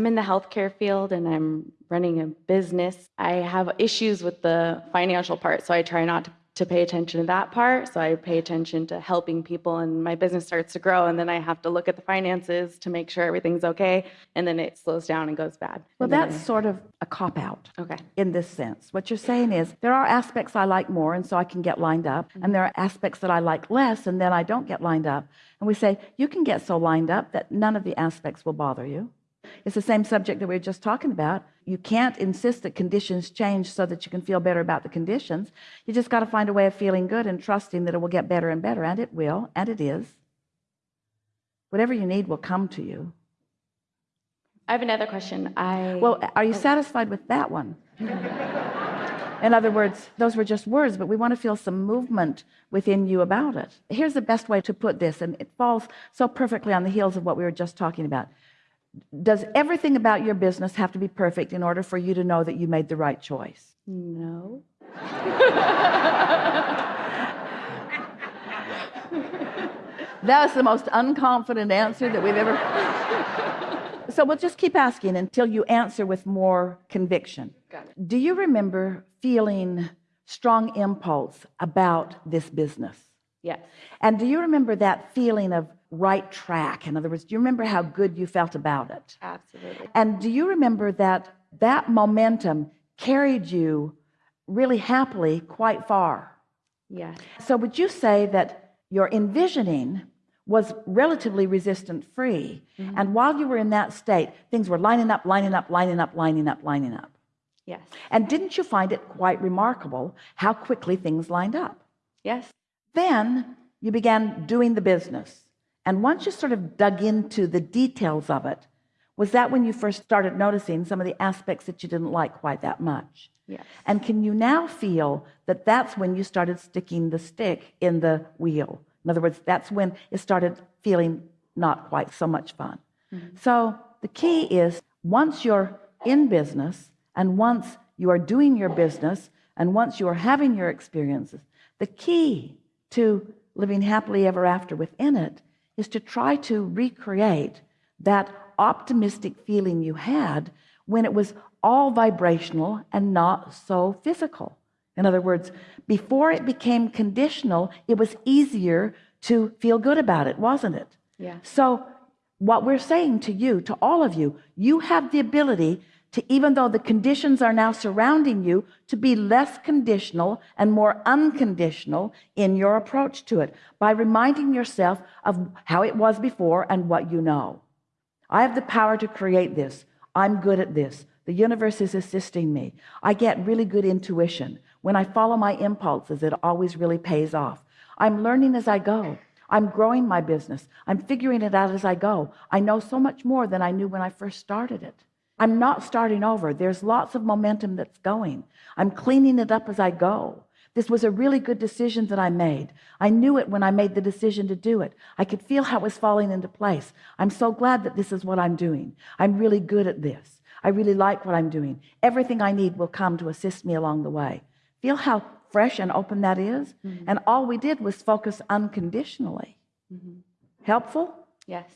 I'm in the healthcare field and I'm running a business. I have issues with the financial part, so I try not to, to pay attention to that part. So I pay attention to helping people, and my business starts to grow. And then I have to look at the finances to make sure everything's okay. And then it slows down and goes bad. Well, that's sort of a cop out. Okay. in this sense. What you're saying is there are aspects I like more, and so I can get lined up, mm-hmm. and there are aspects that I like less, and then I don't get lined up. And we say, you can get so lined up that none of the aspects will bother you. It's the same subject that we were just talking about. You can't insist that conditions change so that you can feel better about the conditions. You just got to find a way of feeling good and trusting that it will get better and better, and it will, and it is. Whatever you need will come to you. I have another question. I Well, are you oh. satisfied with that one? In other words, those were just words, but we want to feel some movement within you about it. Here's the best way to put this, and it falls so perfectly on the heels of what we were just talking about. Does everything about your business have to be perfect in order for you to know that you made the right choice? no. That was the most unconfident answer that we've ever. so we'll just keep asking until you answer with more conviction. Got it. Do you remember feeling strong impulse about this business? Yes. And do you remember that feeling of right track? In other words, do you remember how good you felt about it? Absolutely. And do you remember that that momentum carried you really happily quite far? Yes. So would you say that your envisioning was relatively resistant free? Mm-hmm. And while you were in that state, things were lining up, lining up, lining up, lining up, lining up. Yes. And didn't you find it quite remarkable how quickly things lined up? Yes. Then you began doing the business. And once you sort of dug into the details of it, was that when you first started noticing some of the aspects that you didn't like quite that much? Yes. And can you now feel that that's when you started sticking the stick in the wheel? In other words, that's when it started feeling not quite so much fun. Mm-hmm. So the key is once you're in business and once you are doing your business and once you are having your experiences, the key to living happily ever after within it is to try to recreate that optimistic feeling you had when it was all vibrational and not so physical. In other words, before it became conditional, it was easier to feel good about it, wasn't it? Yeah. So, what we're saying to you, to all of you, you have the ability to, even though the conditions are now surrounding you, to be less conditional and more unconditional in your approach to it by reminding yourself of how it was before and what you know. I have the power to create this. I'm good at this. The universe is assisting me. I get really good intuition. When I follow my impulses, it always really pays off. I'm learning as I go. I'm growing my business. I'm figuring it out as I go. I know so much more than I knew when I first started it. I'm not starting over. There's lots of momentum that's going. I'm cleaning it up as I go. This was a really good decision that I made. I knew it when I made the decision to do it. I could feel how it was falling into place. I'm so glad that this is what I'm doing. I'm really good at this. I really like what I'm doing. Everything I need will come to assist me along the way. Feel how fresh and open that is? Mm-hmm. And all we did was focus unconditionally. Mm-hmm. Helpful? Yes.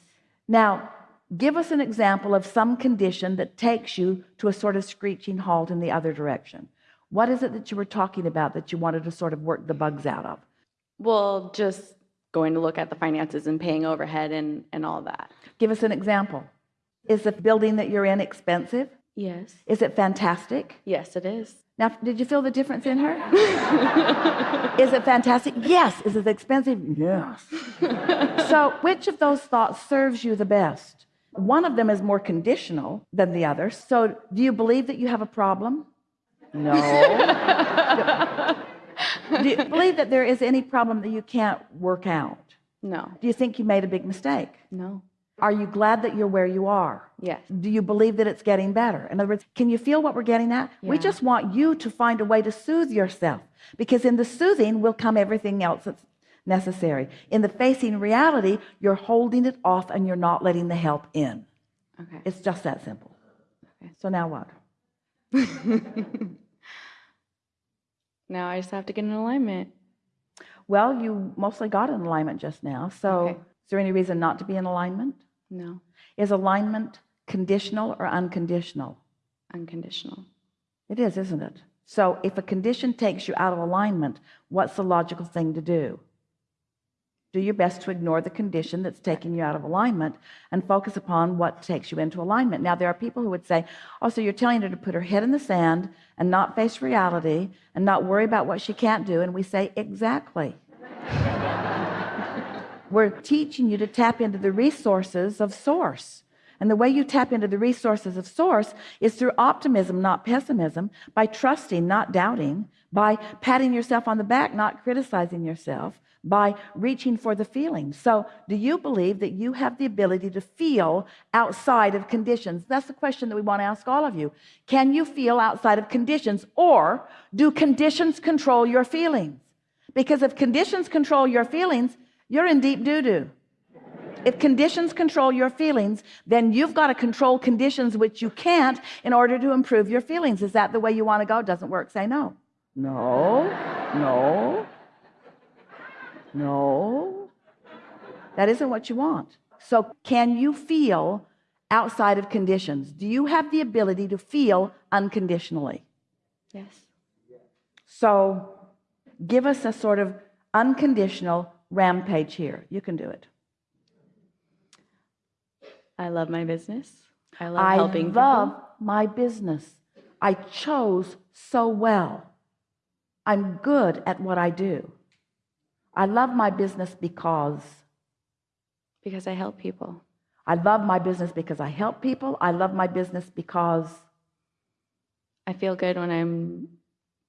Now, give us an example of some condition that takes you to a sort of screeching halt in the other direction. What is it that you were talking about that you wanted to sort of work the bugs out of? Well, just going to look at the finances and paying overhead and, and all that. Give us an example. Is the building that you're in expensive? Yes. Is it fantastic? Yes, it is. Now, did you feel the difference in her? is it fantastic? Yes. Is it expensive? Yes. so, which of those thoughts serves you the best? One of them is more conditional than the other. So, do you believe that you have a problem? No. do you believe that there is any problem that you can't work out? No. Do you think you made a big mistake? No. Are you glad that you're where you are? Yes. Do you believe that it's getting better? In other words, can you feel what we're getting at? We just want you to find a way to soothe yourself because in the soothing will come everything else that's necessary. In the facing reality, you're holding it off and you're not letting the help in. Okay. It's just that simple. Okay. So now what? now I just have to get in alignment. Well, you mostly got in alignment just now. So Okay. is there any reason not to be in alignment? No. Is alignment conditional or unconditional? Unconditional. It is, isn't it? So if a condition takes you out of alignment, what's the logical thing to do? Do your best to ignore the condition that's taking you out of alignment and focus upon what takes you into alignment. Now, there are people who would say, Oh, so you're telling her to put her head in the sand and not face reality and not worry about what she can't do. And we say, Exactly. We're teaching you to tap into the resources of Source. And the way you tap into the resources of Source is through optimism, not pessimism, by trusting, not doubting, by patting yourself on the back, not criticizing yourself, by reaching for the feeling. So, do you believe that you have the ability to feel outside of conditions? That's the question that we want to ask all of you. Can you feel outside of conditions, or do conditions control your feelings? Because if conditions control your feelings, you're in deep doo doo. If conditions control your feelings, then you've got to control conditions which you can't in order to improve your feelings. Is that the way you want to go? Doesn't work. Say no. No, no, no. That isn't what you want. So, can you feel outside of conditions? Do you have the ability to feel unconditionally? Yes. So, give us a sort of unconditional rampage here. You can do it. I love my business. I love I helping love people. my business. I chose so well. I'm good at what I do. I love my business because because I help people. I love my business because I help people. I love my business because I feel good when I'm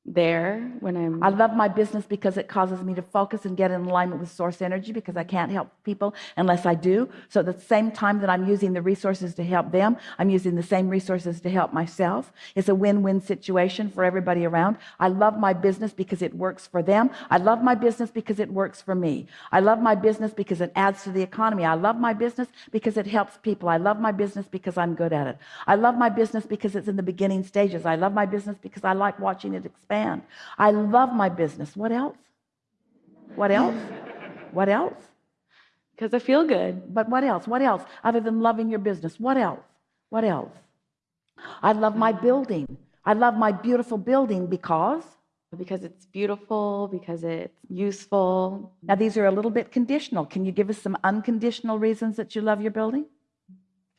there, when I'm I love my business because it causes me to focus and get in alignment with source energy because I can't help people unless I do. So at the same time that I'm using the resources to help them, I'm using the same resources to help myself. It's a win-win situation for everybody around. I love my business because it works for them. I love my business because it works for me. I love my business because it adds to the economy. I love my business because it helps people. I love my business because I'm good at it. I love my business because it's in the beginning stages. I love my business because I like watching it expand. I love my business. What else? What else? What else? because I feel good. But what else? What else? Other than loving your business, what else? What else? I love my building. I love my beautiful building because Because it's beautiful, because it's useful. now these are a little bit conditional. Can you give us some unconditional reasons that you love your building?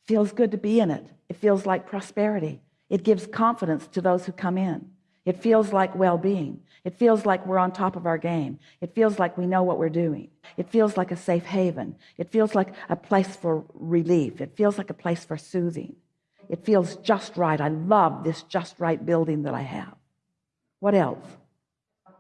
Feels good to be in it. It feels like prosperity. It gives confidence to those who come in. It feels like well being. It feels like we're on top of our game. It feels like we know what we're doing. It feels like a safe haven. It feels like a place for relief. It feels like a place for soothing. It feels just right. I love this just right building that I have. What else?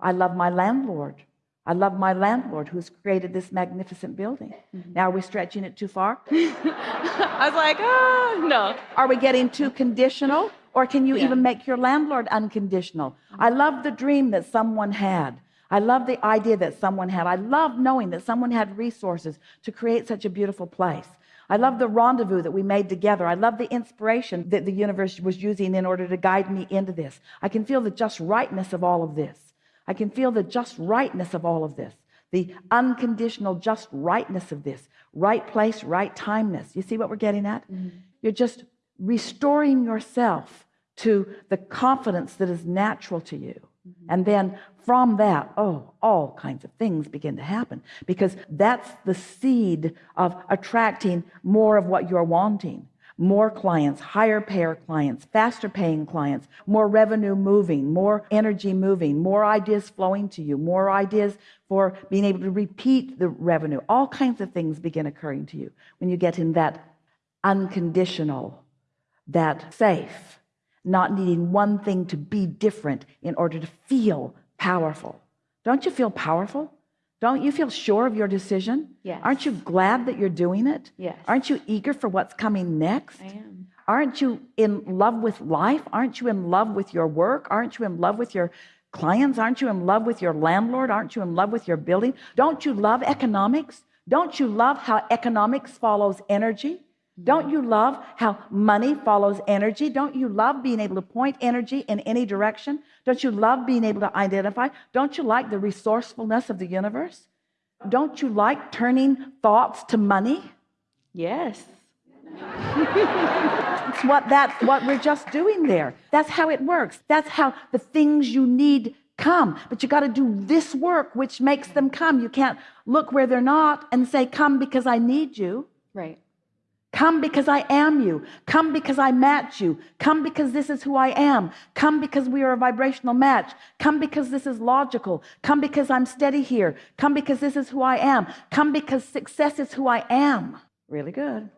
I love my landlord. I love my landlord who's created this magnificent building. Now, are we stretching it too far? I was like, ah, no. Are we getting too conditional? Or can you Yeah. even make your landlord unconditional? I love the dream that someone had. I love the idea that someone had. I love knowing that someone had resources to create such a beautiful place. I love the rendezvous that we made together. I love the inspiration that the universe was using in order to guide me into this. I can feel the just rightness of all of this. I can feel the just rightness of all of this. The unconditional just rightness of this. Right place, right timeness. You see what we're getting at? Mm-hmm. You're just restoring yourself to the confidence that is natural to you. And then from that, oh, all kinds of things begin to happen because that's the seed of attracting more of what you're wanting. More clients, higher payer clients, faster paying clients, more revenue moving, more energy moving, more ideas flowing to you, more ideas for being able to repeat the revenue. All kinds of things begin occurring to you when you get in that unconditional, that safe, not needing one thing to be different in order to feel powerful. Don't you feel powerful? Don't you feel sure of your decision? Yes. Aren't you glad that you're doing it? Yes. Aren't you eager for what's coming next? I am. Aren't you in love with life? Aren't you in love with your work? Aren't you in love with your clients? Aren't you in love with your landlord? Aren't you in love with your building? Don't you love economics? Don't you love how economics follows energy? Don't you love how money follows energy? Don't you love being able to point energy in any direction? Don't you love being able to identify? Don't you like the resourcefulness of the universe? Don't you like turning thoughts to money? Yes. It's what that's what we're just doing there. That's how it works. That's how the things you need come. But you got to do this work which makes them come. You can't look where they're not and say, Come because I need you. Right. Come because I am you. Come because I match you. Come because this is who I am. Come because we are a vibrational match. Come because this is logical. Come because I'm steady here. Come because this is who I am. Come because success is who I am. Really good.